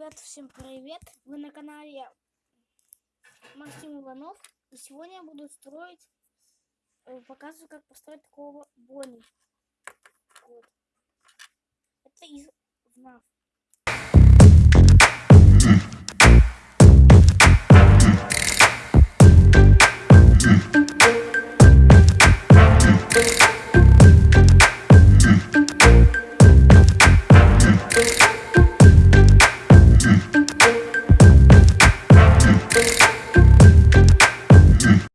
Ребят, всем привет! Вы на канале Максим Иванов. И сегодня я буду строить, э, показываю, как построить такого Бонни. Вот. Это из ВНАФ.